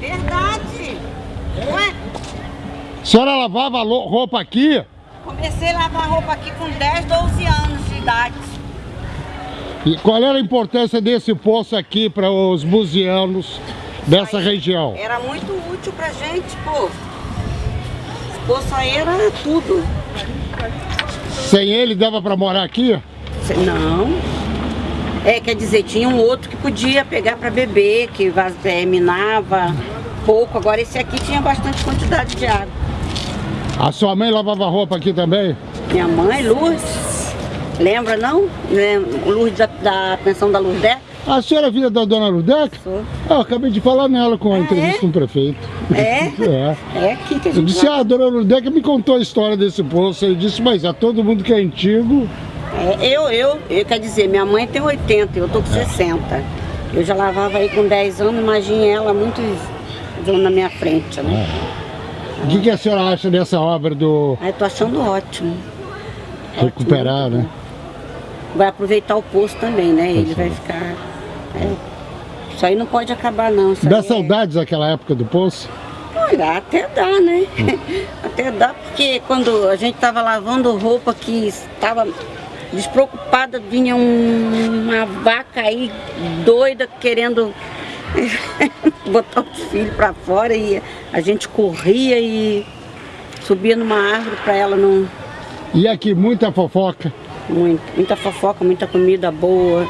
Verdade. Ué, A senhora lavava roupa aqui? comecei a lavar roupa aqui com 10, 12 anos de idade. E qual era a importância desse poço aqui para os buzianos dessa região? Era muito útil pra gente, pô. Esse poço aí era tudo. Sem ele dava para morar aqui? Não. É, quer dizer, tinha um outro que podia pegar pra beber, que é, minava pouco. Agora esse aqui tinha bastante quantidade de água. A sua mãe lavava roupa aqui também? Minha mãe, Lourdes, lembra não? Lourdes da, da pensão da Lourdes? A senhora é filha da dona Ludeca? Sou. Ah, eu acabei de falar nela com a Ah, entrevista é? com o prefeito. É? É. É aqui que a Eu gente disse, vai. ah, a dona Ludeca me contou a história desse poço. Eu disse, mas a todo mundo que é antigo. É, eu, eu, eu, quer dizer, minha mãe tem 80, eu tô com 60. Eu já lavava aí com 10 anos, imagine ela muito na minha frente, né? O que, que a senhora acha dessa obra do Aí tô achando ótimo. recuperar, né? Vai aproveitar o poço também, né? Ele vai ficar. é. Isso aí não pode acabar não. Isso Dá aí é- saudades daquela época do poço? Olha, até dá, né? até dá, porque quando a gente tava lavando roupa que estava despreocupada, vinha um- uma vaca aí doida querendo botar os filhos pra fora e a gente corria e subia numa árvore pra ela não. E aqui, muita fofoca. Muito, muita fofoca, muita comida boa,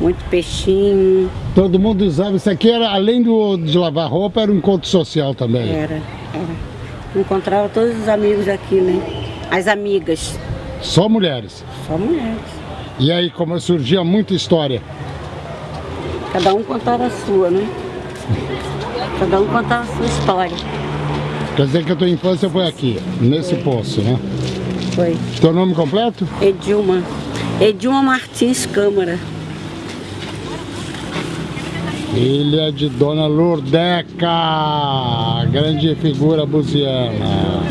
muito peixinho. Todo mundo usava. Isso aqui era, além do, de lavar roupa, era um encontro social também. Era, era. Encontrava todos os amigos aqui, né? As amigas, Só mulheres. só mulheres. E aí, como surgia muita história. Cada um contava a sua, né? Cada um contava a sua história. Quer dizer que a tua infância foi aqui, nesse poço, né? Foi. Teu nome completo? Edilma. Edilma Martins Câmara. Ilha de Dona Lurdeca, grande figura buziana.